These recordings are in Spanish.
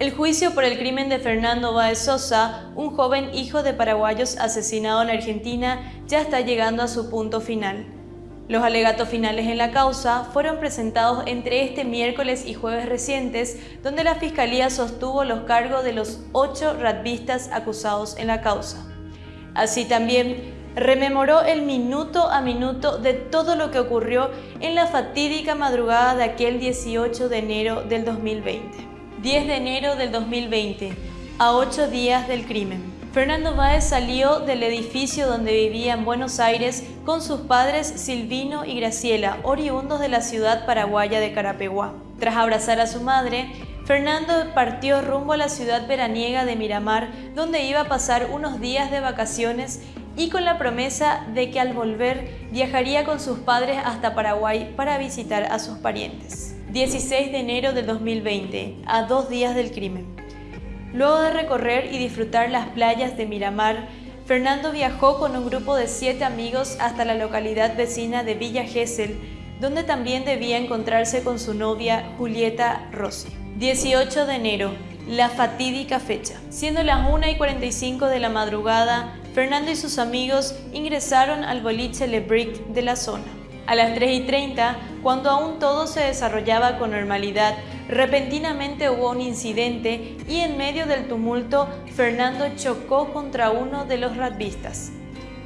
El juicio por el crimen de Fernando Báez Sosa, un joven hijo de paraguayos asesinado en Argentina, ya está llegando a su punto final. Los alegatos finales en la causa fueron presentados entre este miércoles y jueves recientes, donde la Fiscalía sostuvo los cargos de los ocho radvistas acusados en la causa. Así también rememoró el minuto a minuto de todo lo que ocurrió en la fatídica madrugada de aquel 18 de enero del 2020. 10 de enero del 2020, a ocho días del crimen. Fernando Báez salió del edificio donde vivía en Buenos Aires con sus padres Silvino y Graciela, oriundos de la ciudad paraguaya de Carapeguá. Tras abrazar a su madre, Fernando partió rumbo a la ciudad veraniega de Miramar, donde iba a pasar unos días de vacaciones y con la promesa de que al volver viajaría con sus padres hasta Paraguay para visitar a sus parientes. 16 de enero del 2020, a dos días del crimen. Luego de recorrer y disfrutar las playas de Miramar, Fernando viajó con un grupo de siete amigos hasta la localidad vecina de Villa Gesell, donde también debía encontrarse con su novia Julieta Rossi. 18 de enero, la fatídica fecha. Siendo las 1 y 45 de la madrugada, Fernando y sus amigos ingresaron al boliche Le Brick de la zona. A las 3 y 30, cuando aún todo se desarrollaba con normalidad, repentinamente hubo un incidente y en medio del tumulto, Fernando chocó contra uno de los radvistas.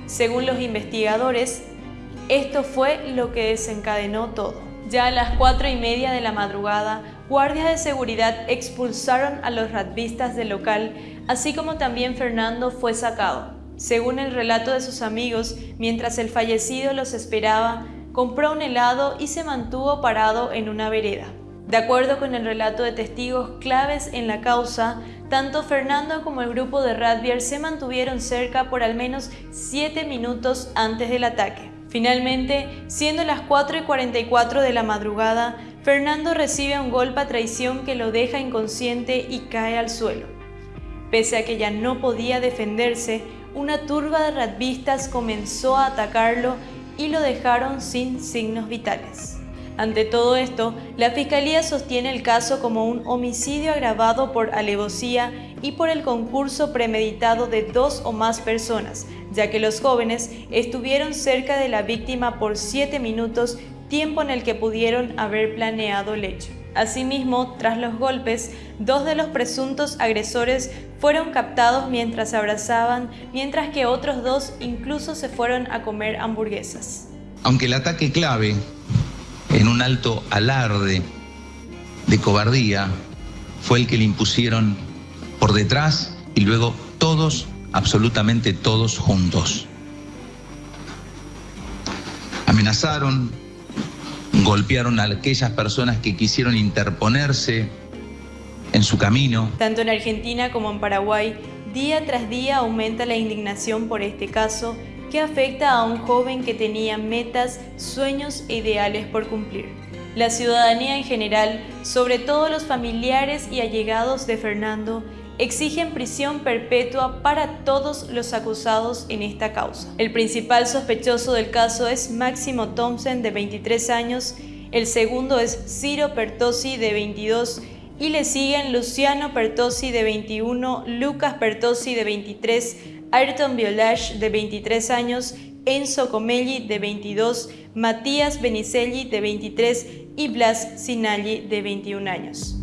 Según los investigadores, esto fue lo que desencadenó todo. Ya a las 4 y media de la madrugada, guardias de seguridad expulsaron a los radvistas del local, así como también Fernando fue sacado. Según el relato de sus amigos, mientras el fallecido los esperaba, compró un helado y se mantuvo parado en una vereda. De acuerdo con el relato de testigos claves en la causa, tanto Fernando como el grupo de Radbier se mantuvieron cerca por al menos 7 minutos antes del ataque. Finalmente, siendo las 4 y 44 de la madrugada, Fernando recibe un golpe a traición que lo deja inconsciente y cae al suelo. Pese a que ya no podía defenderse, una turba de radvistas comenzó a atacarlo y lo dejaron sin signos vitales. Ante todo esto, la Fiscalía sostiene el caso como un homicidio agravado por alevosía y por el concurso premeditado de dos o más personas, ya que los jóvenes estuvieron cerca de la víctima por siete minutos, tiempo en el que pudieron haber planeado el hecho. Asimismo, tras los golpes, dos de los presuntos agresores fueron captados mientras se abrazaban, mientras que otros dos incluso se fueron a comer hamburguesas. Aunque el ataque clave, en un alto alarde de cobardía, fue el que le impusieron por detrás y luego todos, absolutamente todos juntos. Amenazaron, golpearon a aquellas personas que quisieron interponerse en su camino. Tanto en Argentina como en Paraguay, día tras día aumenta la indignación por este caso que afecta a un joven que tenía metas, sueños e ideales por cumplir. La ciudadanía en general, sobre todo los familiares y allegados de Fernando, exigen prisión perpetua para todos los acusados en esta causa. El principal sospechoso del caso es Máximo Thompson, de 23 años, el segundo es Ciro Pertosi, de 22 y le siguen Luciano Pertosi, de 21, Lucas Pertosi, de 23, Ayrton Violash, de 23 años, Enzo Comelli, de 22, Matías Benicelli, de 23 y Blas Sinalli, de 21 años.